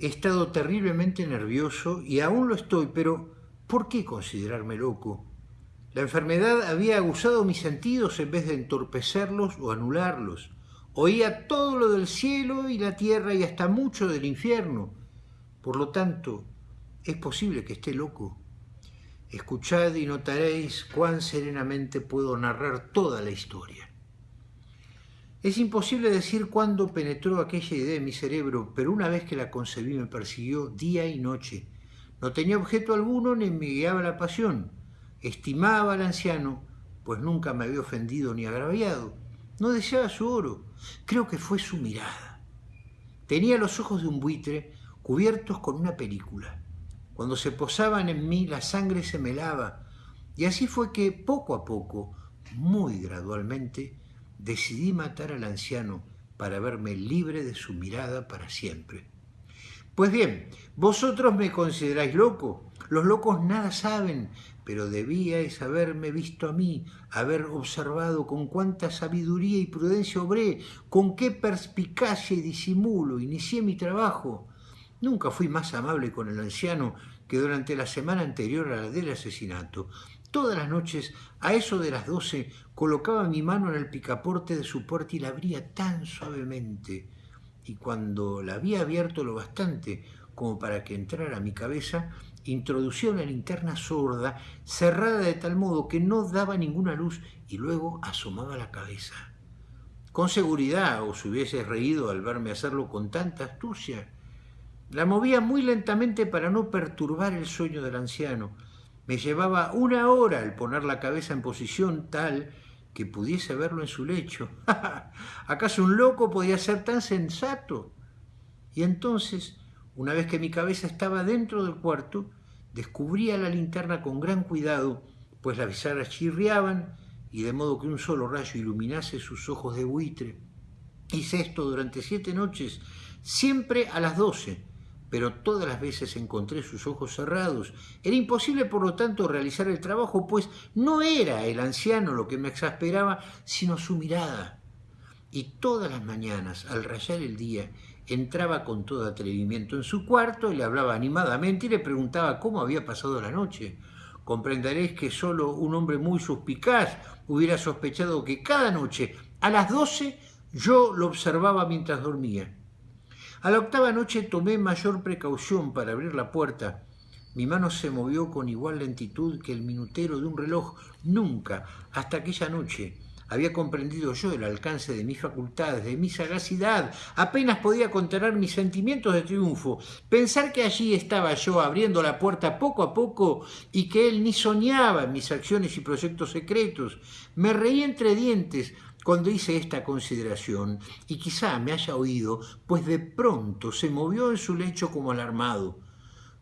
he estado terriblemente nervioso y aún lo estoy, pero ¿por qué considerarme loco? La enfermedad había aguzado mis sentidos en vez de entorpecerlos o anularlos. Oía todo lo del cielo y la tierra y hasta mucho del infierno. Por lo tanto, es posible que esté loco. Escuchad y notaréis cuán serenamente puedo narrar toda la historia. Es imposible decir cuándo penetró aquella idea en mi cerebro, pero una vez que la concebí me persiguió día y noche. No tenía objeto alguno ni me guiaba la pasión. Estimaba al anciano, pues nunca me había ofendido ni agraviado. No deseaba su oro, creo que fue su mirada. Tenía los ojos de un buitre cubiertos con una película. Cuando se posaban en mí la sangre se me helaba, y así fue que poco a poco, muy gradualmente, decidí matar al anciano para verme libre de su mirada para siempre. Pues bien, vosotros me consideráis loco. Los locos nada saben, pero debíais haberme visto a mí, haber observado con cuánta sabiduría y prudencia obré, con qué perspicacia y disimulo inicié mi trabajo. Nunca fui más amable con el anciano que durante la semana anterior a la del asesinato. Todas las noches, a eso de las doce, colocaba mi mano en el picaporte de su puerta y la abría tan suavemente. Y cuando la había abierto lo bastante como para que entrara mi cabeza, introducía una linterna sorda, cerrada de tal modo que no daba ninguna luz y luego asomaba la cabeza. Con seguridad os hubiese reído al verme hacerlo con tanta astucia. La movía muy lentamente para no perturbar el sueño del anciano. Me llevaba una hora el poner la cabeza en posición tal que pudiese verlo en su lecho. ¿Acaso un loco podía ser tan sensato? Y entonces, una vez que mi cabeza estaba dentro del cuarto, descubría la linterna con gran cuidado, pues las bisagras chirriaban y de modo que un solo rayo iluminase sus ojos de buitre. Hice esto durante siete noches, siempre a las doce, pero todas las veces encontré sus ojos cerrados. Era imposible, por lo tanto, realizar el trabajo, pues no era el anciano lo que me exasperaba, sino su mirada. Y todas las mañanas, al rayar el día, entraba con todo atrevimiento en su cuarto, le hablaba animadamente y le preguntaba cómo había pasado la noche. Comprenderéis que solo un hombre muy suspicaz hubiera sospechado que cada noche, a las doce, yo lo observaba mientras dormía. A la octava noche tomé mayor precaución para abrir la puerta. Mi mano se movió con igual lentitud que el minutero de un reloj. Nunca, hasta aquella noche, había comprendido yo el alcance de mis facultades, de mi sagacidad. Apenas podía contener mis sentimientos de triunfo. Pensar que allí estaba yo abriendo la puerta poco a poco y que él ni soñaba mis acciones y proyectos secretos. Me reí entre dientes, cuando hice esta consideración, y quizá me haya oído, pues de pronto se movió en su lecho como alarmado.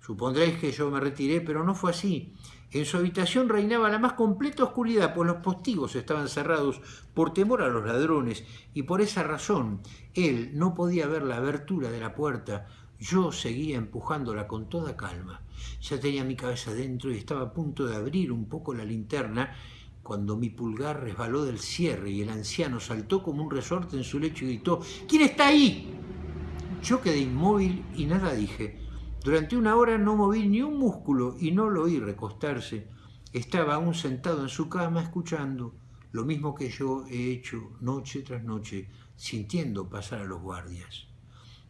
Supondréis que yo me retiré, pero no fue así. En su habitación reinaba la más completa oscuridad, pues los postigos estaban cerrados por temor a los ladrones, y por esa razón él no podía ver la abertura de la puerta. Yo seguía empujándola con toda calma. Ya tenía mi cabeza dentro y estaba a punto de abrir un poco la linterna, cuando mi pulgar resbaló del cierre y el anciano saltó como un resorte en su lecho y gritó «¿Quién está ahí?». Yo quedé inmóvil y nada dije. Durante una hora no moví ni un músculo y no lo oí recostarse. Estaba aún sentado en su cama escuchando, lo mismo que yo he hecho noche tras noche, sintiendo pasar a los guardias.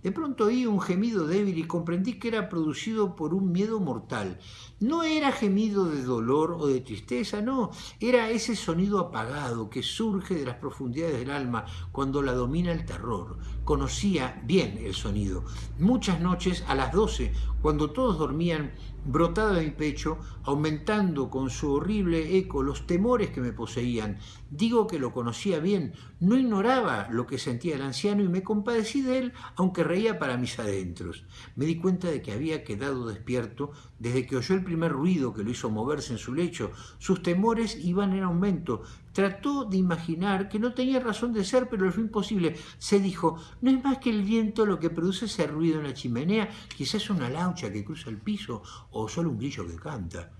De pronto oí un gemido débil y comprendí que era producido por un miedo mortal. No era gemido de dolor o de tristeza, no, era ese sonido apagado que surge de las profundidades del alma cuando la domina el terror. Conocía bien el sonido. Muchas noches a las doce, cuando todos dormían, brotaba de mi pecho, aumentando con su horrible eco los temores que me poseían. Digo que lo conocía bien, no ignoraba lo que sentía el anciano y me compadecí de él, aunque reía para mis adentros. Me di cuenta de que había quedado despierto desde que oyó el primer ruido que lo hizo moverse en su lecho. Sus temores iban en aumento. Trató de imaginar que no tenía razón de ser, pero fue imposible. Se dijo, no es más que el viento lo que produce ese ruido en la chimenea, quizás una laucha que cruza el piso o solo un grillo que canta.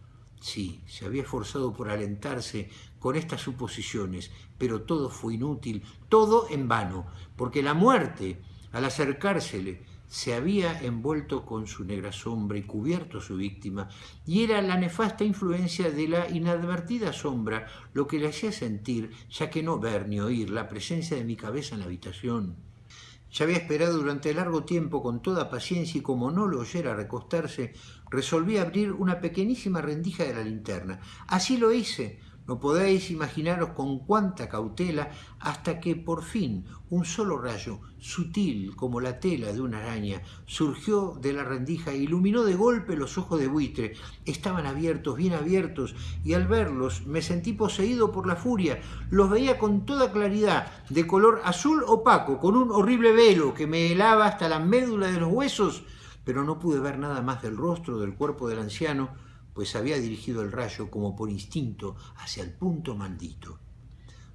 Sí, se había esforzado por alentarse con estas suposiciones, pero todo fue inútil, todo en vano, porque la muerte, al acercársele, se había envuelto con su negra sombra y cubierto a su víctima, y era la nefasta influencia de la inadvertida sombra lo que le hacía sentir, ya que no ver ni oír, la presencia de mi cabeza en la habitación. Ya había esperado durante largo tiempo con toda paciencia y como no lo oyera recostarse, resolví abrir una pequeñísima rendija de la linterna. Así lo hice, no podéis imaginaros con cuánta cautela hasta que por fin un solo rayo, sutil como la tela de una araña, surgió de la rendija e iluminó de golpe los ojos de buitre. Estaban abiertos, bien abiertos, y al verlos me sentí poseído por la furia. Los veía con toda claridad, de color azul opaco, con un horrible velo que me helaba hasta la médula de los huesos, pero no pude ver nada más del rostro del cuerpo del anciano, pues había dirigido el rayo como por instinto hacia el punto maldito.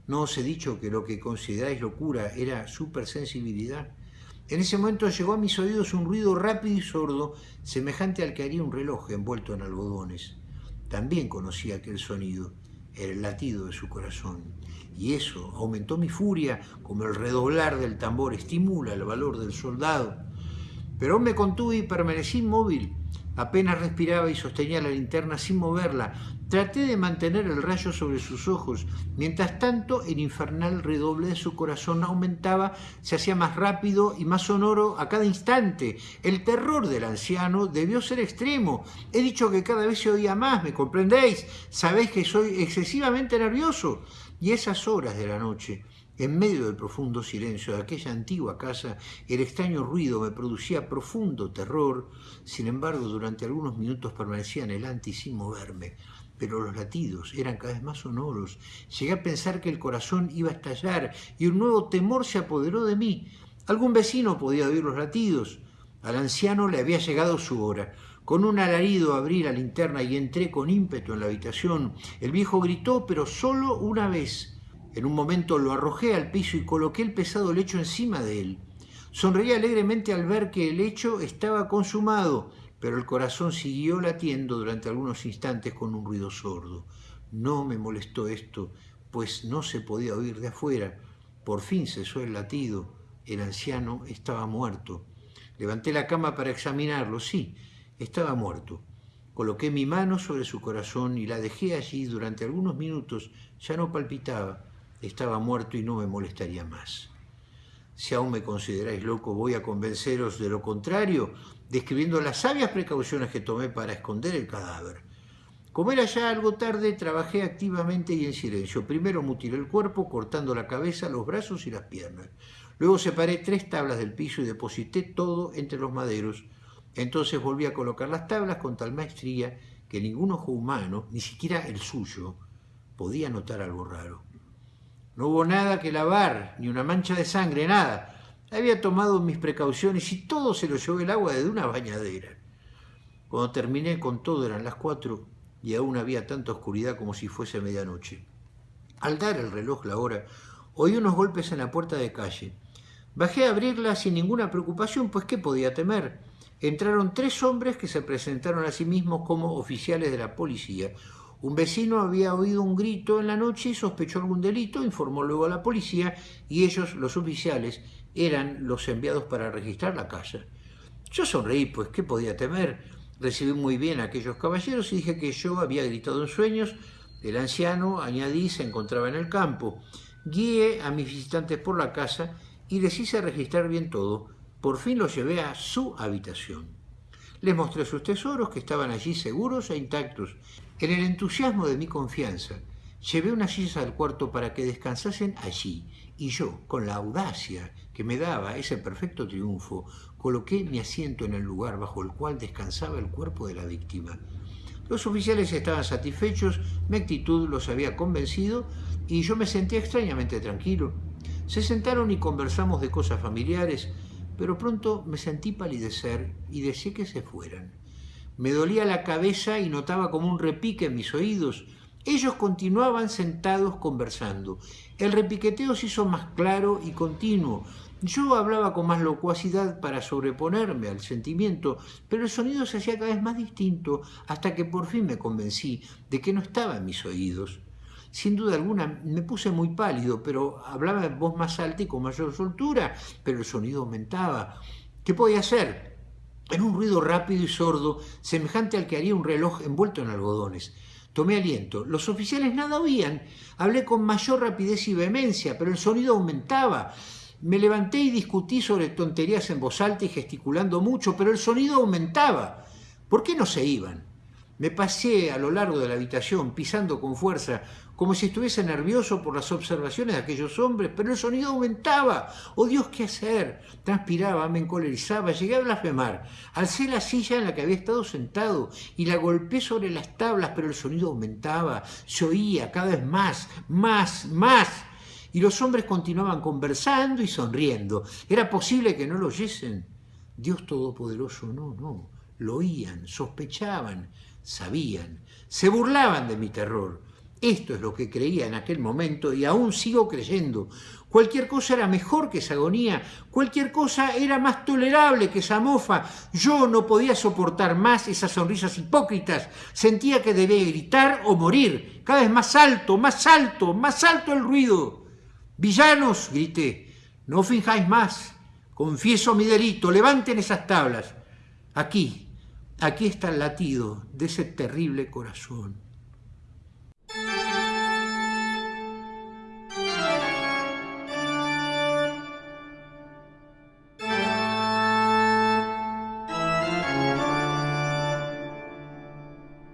¿No os he dicho que lo que consideráis locura era supersensibilidad? En ese momento llegó a mis oídos un ruido rápido y sordo, semejante al que haría un reloj envuelto en algodones. También conocí aquel sonido, el latido de su corazón, y eso aumentó mi furia como el redoblar del tambor estimula el valor del soldado. Pero me contuve y permanecí inmóvil, Apenas respiraba y sostenía la linterna sin moverla. Traté de mantener el rayo sobre sus ojos. Mientras tanto, el infernal redoble de su corazón aumentaba, se hacía más rápido y más sonoro a cada instante. El terror del anciano debió ser extremo. He dicho que cada vez se oía más, ¿me comprendéis? Sabéis que soy excesivamente nervioso. Y esas horas de la noche, en medio del profundo silencio de aquella antigua casa, el extraño ruido me producía profundo terror. Sin embargo, durante algunos minutos permanecía anhelante y sin moverme. Pero los latidos eran cada vez más sonoros. Llegué a pensar que el corazón iba a estallar y un nuevo temor se apoderó de mí. Algún vecino podía oír los latidos. Al anciano le había llegado su hora. Con un alarido abrí la linterna y entré con ímpetu en la habitación. El viejo gritó, pero solo una vez. En un momento lo arrojé al piso y coloqué el pesado lecho encima de él. Sonreí alegremente al ver que el hecho estaba consumado, pero el corazón siguió latiendo durante algunos instantes con un ruido sordo. No me molestó esto, pues no se podía oír de afuera. Por fin cesó el latido. El anciano estaba muerto. Levanté la cama para examinarlo. Sí, estaba muerto. Coloqué mi mano sobre su corazón y la dejé allí durante algunos minutos. Ya no palpitaba estaba muerto y no me molestaría más. Si aún me consideráis loco, voy a convenceros de lo contrario, describiendo las sabias precauciones que tomé para esconder el cadáver. Como era ya algo tarde, trabajé activamente y en silencio. Primero mutilé el cuerpo, cortando la cabeza, los brazos y las piernas. Luego separé tres tablas del piso y deposité todo entre los maderos. Entonces volví a colocar las tablas con tal maestría que ningún ojo humano, ni siquiera el suyo, podía notar algo raro. No hubo nada que lavar, ni una mancha de sangre, nada. Había tomado mis precauciones y todo se lo llevó el agua de una bañadera. Cuando terminé con todo eran las cuatro y aún había tanta oscuridad como si fuese medianoche. Al dar el reloj la hora, oí unos golpes en la puerta de calle. Bajé a abrirla sin ninguna preocupación, pues ¿qué podía temer? Entraron tres hombres que se presentaron a sí mismos como oficiales de la policía. Un vecino había oído un grito en la noche y sospechó algún delito, informó luego a la policía y ellos, los oficiales, eran los enviados para registrar la casa. Yo sonreí, pues ¿qué podía temer? Recibí muy bien a aquellos caballeros y dije que yo había gritado en sueños. El anciano, añadí, se encontraba en el campo. Guié a mis visitantes por la casa y les hice registrar bien todo. Por fin los llevé a su habitación. Les mostré sus tesoros que estaban allí seguros e intactos en el entusiasmo de mi confianza, llevé unas sillas al cuarto para que descansasen allí, y yo, con la audacia que me daba ese perfecto triunfo, coloqué mi asiento en el lugar bajo el cual descansaba el cuerpo de la víctima. Los oficiales estaban satisfechos, mi actitud los había convencido y yo me sentía extrañamente tranquilo. Se sentaron y conversamos de cosas familiares, pero pronto me sentí palidecer y deseé que se fueran. Me dolía la cabeza y notaba como un repique en mis oídos. Ellos continuaban sentados conversando. El repiqueteo se hizo más claro y continuo. Yo hablaba con más locuacidad para sobreponerme al sentimiento, pero el sonido se hacía cada vez más distinto hasta que por fin me convencí de que no estaba en mis oídos. Sin duda alguna me puse muy pálido, pero hablaba en voz más alta y con mayor soltura, pero el sonido aumentaba. ¿Qué podía hacer? En un ruido rápido y sordo, semejante al que haría un reloj envuelto en algodones. Tomé aliento. Los oficiales nada oían. Hablé con mayor rapidez y vehemencia, pero el sonido aumentaba. Me levanté y discutí sobre tonterías en voz alta y gesticulando mucho, pero el sonido aumentaba. ¿Por qué no se iban? Me pasé a lo largo de la habitación, pisando con fuerza, como si estuviese nervioso por las observaciones de aquellos hombres, pero el sonido aumentaba. ¡Oh Dios, qué hacer! Transpiraba, me encolerizaba, llegué a blasfemar. Alcé la silla en la que había estado sentado y la golpeé sobre las tablas, pero el sonido aumentaba, se oía cada vez más, más, más. Y los hombres continuaban conversando y sonriendo. ¿Era posible que no lo oyesen? Dios Todopoderoso, no, no. Lo oían, sospechaban, sabían, se burlaban de mi terror. Esto es lo que creía en aquel momento y aún sigo creyendo. Cualquier cosa era mejor que esa agonía, cualquier cosa era más tolerable que esa mofa. Yo no podía soportar más esas sonrisas hipócritas. Sentía que debía gritar o morir. Cada vez más alto, más alto, más alto el ruido. Villanos, grité, no finjáis más. Confieso mi delito, levanten esas tablas. Aquí, aquí está el latido de ese terrible corazón.